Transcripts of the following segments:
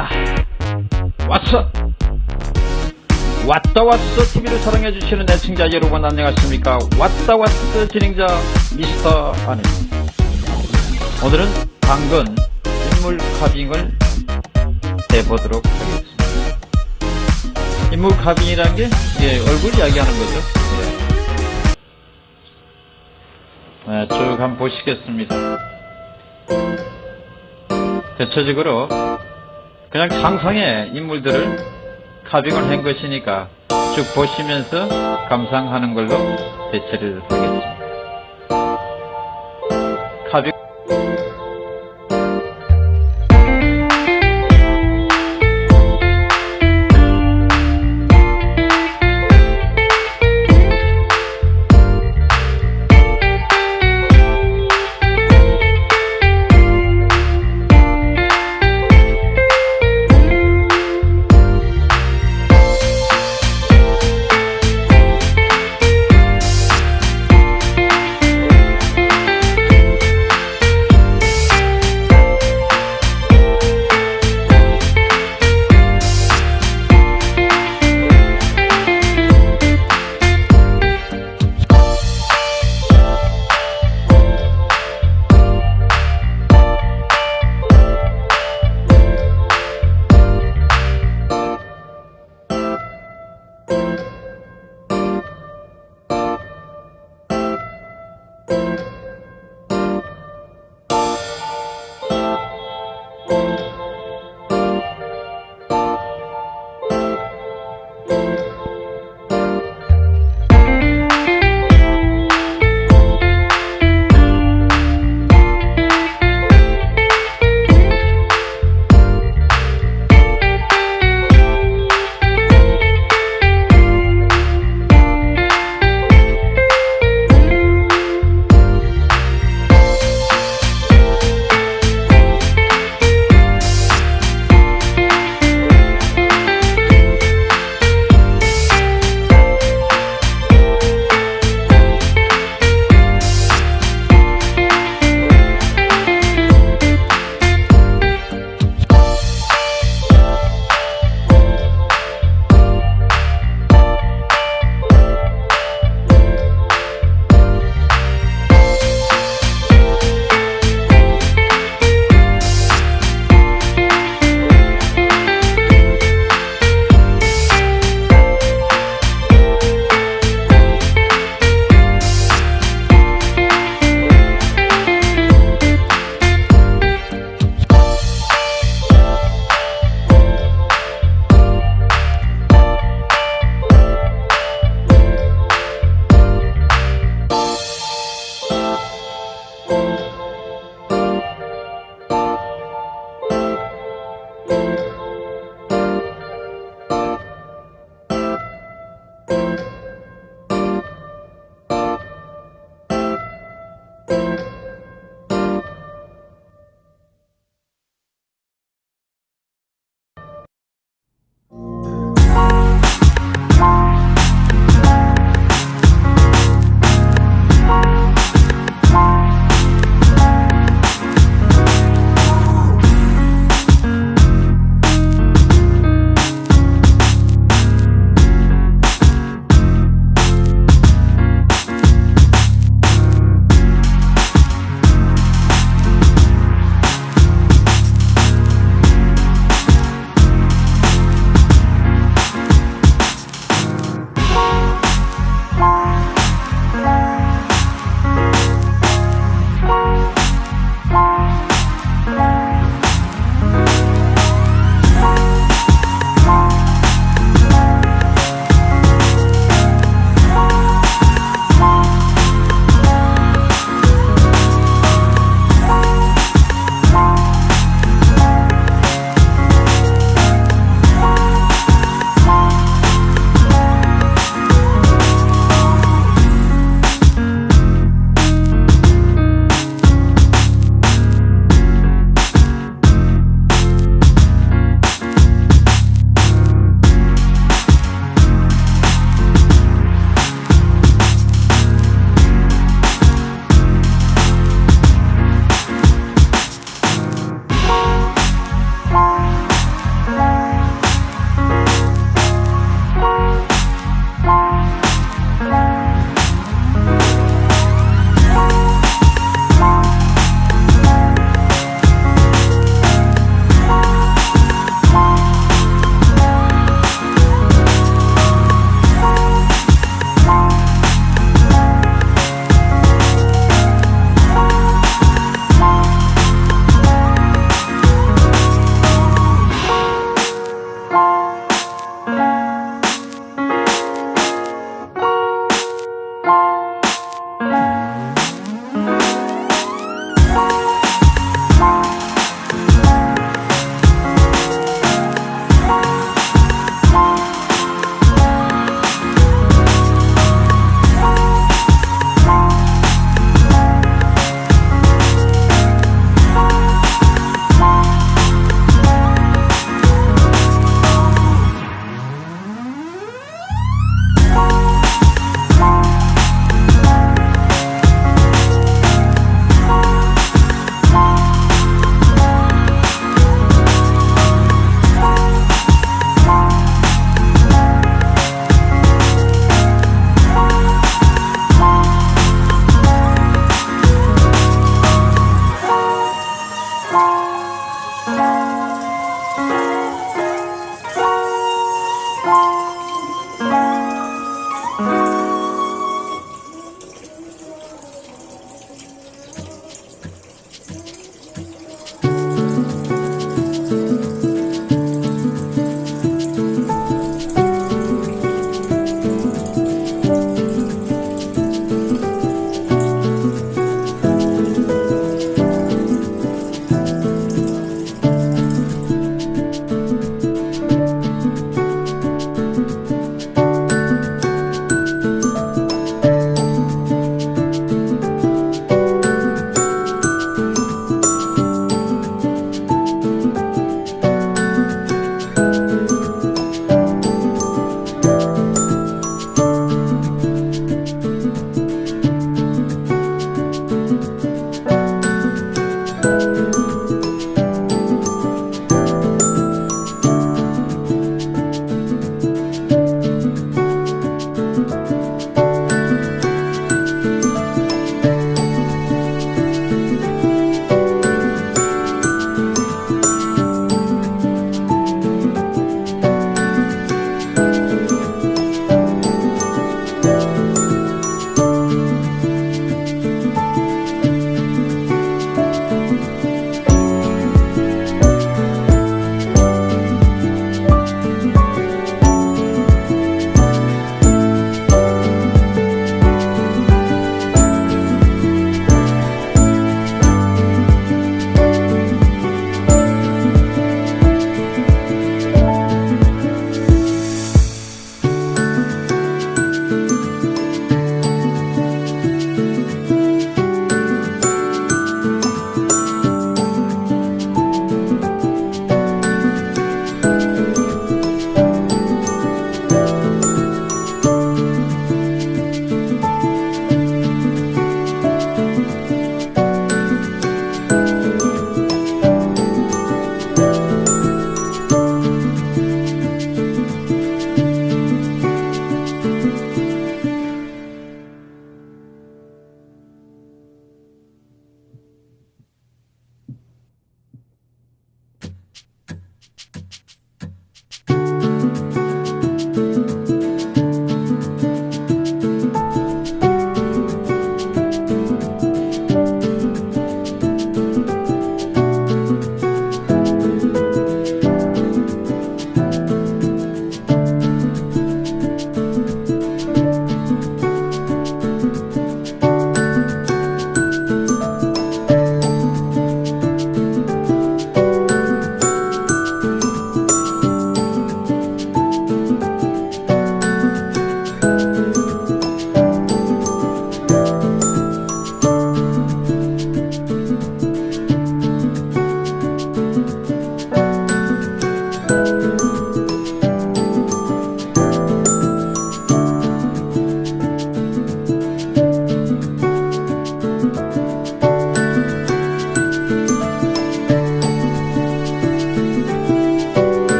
왔다. 왔어. 왔다 왔어 TV를 사랑해주시는 애청자 여러분 안녕하십니까? 왔다 왔어 진행자 미스터 아니. 오늘은 당근 인물 카빙을 해보도록 하겠습니다. 인물 카빙이라는 게 예, 얼굴 이야기하는 거죠? 예. 네, 쭉 한번 보시겠습니다. 대체적으로 그냥 상상의 인물들을 카빙을 한 것이니까 쭉 보시면서 감상하는 걸로 대체를 하겠습니다.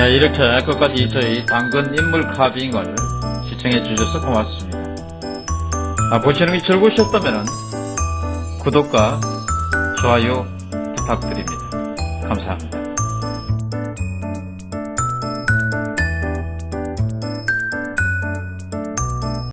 네, 이렇게 끝까지 저희 당근 인물 카빙을 시청해 주셔서 고맙습니다. 아, 보시는 게 즐거우셨다면 구독과 좋아요 부탁드립니다. 감사합니다.